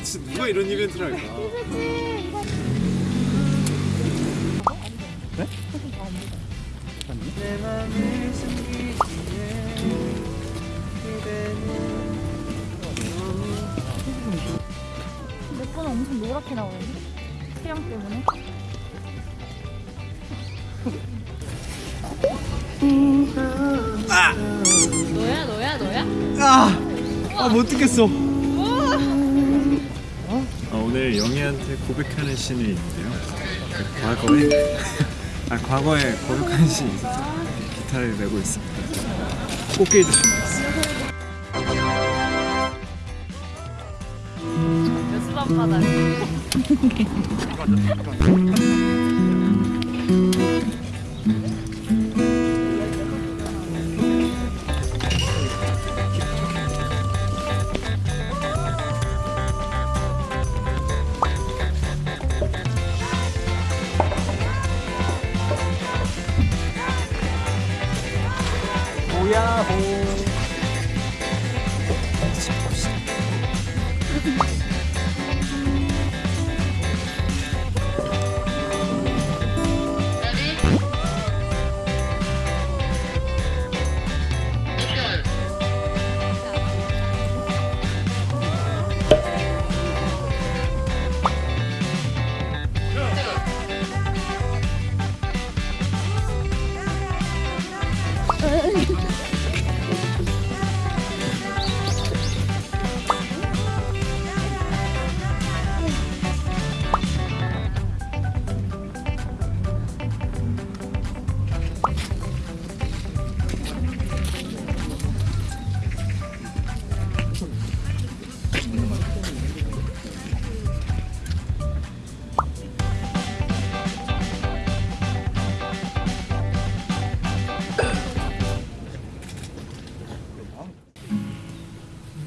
그 진짜 누가 이런 이벤트를 할까? 그대는 내 거는 엄청 노랗게 나오는데? 태양 때문에? 너야 너야 너야? 아! 아, 못 듣겠어. 아, 오늘 영희한테 고백하는 씬이 있는데요. 그 과거에 아 과거에 고백하는 씬이 있어서 기타를 메고 있습니다. 꽃게도 준비했어요. 몇수반 바닥. Yahoo!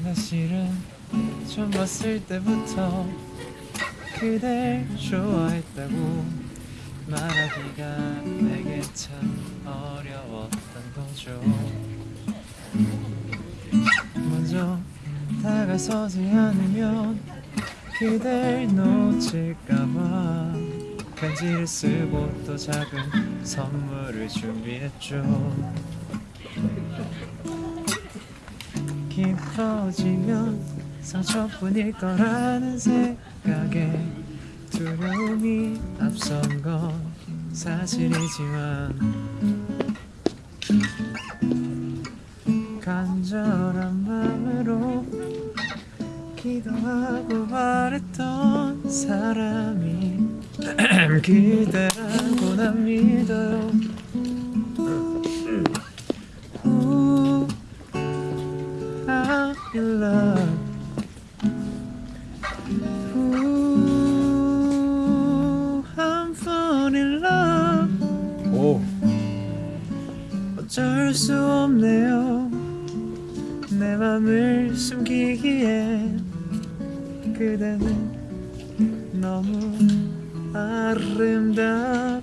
나 실은 처음 봤을 때부터 그댈 좋아했다고 말하기가 내게 참 어려웠던 거죠. 먼저 다가서지 않으면 그댈 놓칠까봐 편지를 쓰고 또 작은 선물을 준비했죠 깊어지면 상처뿐일 거라는 생각에 두려움이 앞선 건 사실이지만 간절한 마음으로 기도하고 바랬던 사람이 그대라고 난 믿어요 어쩔 수 없네요. 내 맘을 숨기기에 그대는 너무 아름답죠.